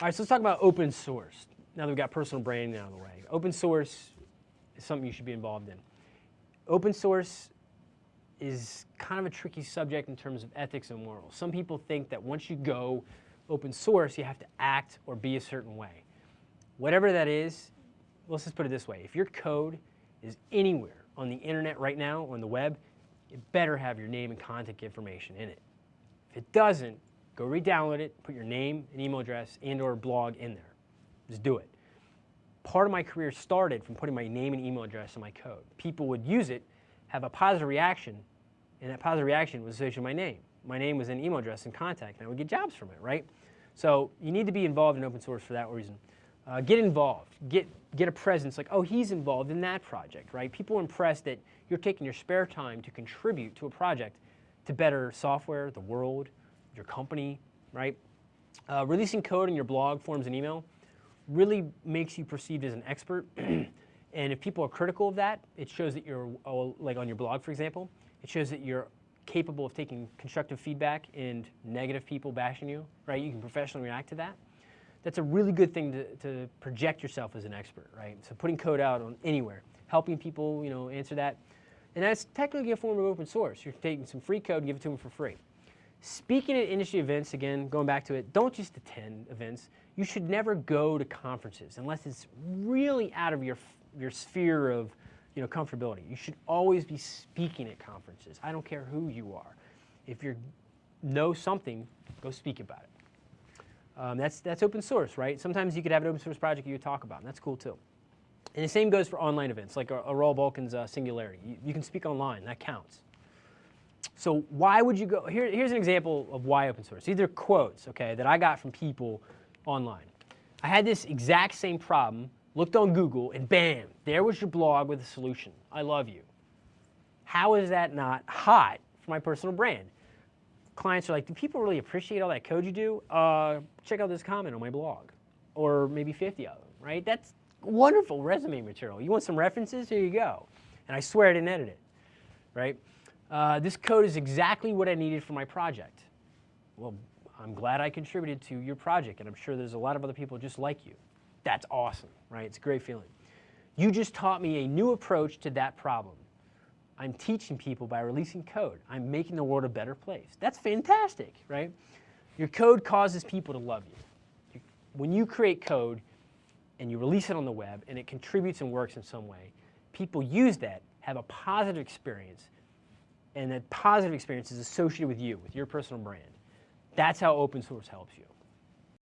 All right, so let's talk about open source. Now that we've got personal branding out of the way. Open source is something you should be involved in. Open source is kind of a tricky subject in terms of ethics and morals. Some people think that once you go open source, you have to act or be a certain way. Whatever that is, let's just put it this way. If your code is anywhere on the internet right now, on the web, it better have your name and contact information in it. If it doesn't, go re-download it, put your name and email address and or blog in there. Just do it. Part of my career started from putting my name and email address in my code. People would use it, have a positive reaction, and that positive reaction was associated with my name. My name was an email address and contact, and I would get jobs from it, right? So you need to be involved in open source for that reason. Uh, get involved. Get, get a presence like, oh, he's involved in that project, right? People are impressed that you're taking your spare time to contribute to a project to better software, the world, your company, right? Uh, releasing code in your blog, forms, and email really makes you perceived as an expert. and if people are critical of that, it shows that you're, oh, like on your blog, for example, it shows that you're capable of taking constructive feedback and negative people bashing you, right? You can professionally react to that. That's a really good thing to, to project yourself as an expert, right? So putting code out on anywhere, helping people, you know, answer that. And that's technically a form of open source. You're taking some free code, give it to them for free. Speaking at industry events, again, going back to it, don't just attend events. You should never go to conferences unless it's really out of your, your sphere of you know, comfortability. You should always be speaking at conferences. I don't care who you are. If you know something, go speak about it. Um, that's, that's open source, right? Sometimes you could have an open source project you talk about, and that's cool too. And the same goes for online events, like Aral Balkan's uh, Singularity. You, you, can speak online, that counts. So why would you go, here, here's an example of why open source. These are quotes, okay, that I got from people online. I had this exact same problem looked on Google, and bam, there was your blog with a solution. I love you. How is that not hot for my personal brand? Clients are like, do people really appreciate all that code you do? Uh, check out this comment on my blog. Or maybe 50 of them, right? That's wonderful resume material. You want some references? Here you go. And I swear I didn't edit it, right? Uh, this code is exactly what I needed for my project. Well, I'm glad I contributed to your project, and I'm sure there's a lot of other people just like you. That's awesome, right? It's a great feeling. You just taught me a new approach to that problem. I'm teaching people by releasing code. I'm making the world a better place. That's fantastic, right? Your code causes people to love you. When you create code and you release it on the web and it contributes and works in some way, people use that, have a positive experience, and that positive experience is associated with you, with your personal brand. That's how open source helps you.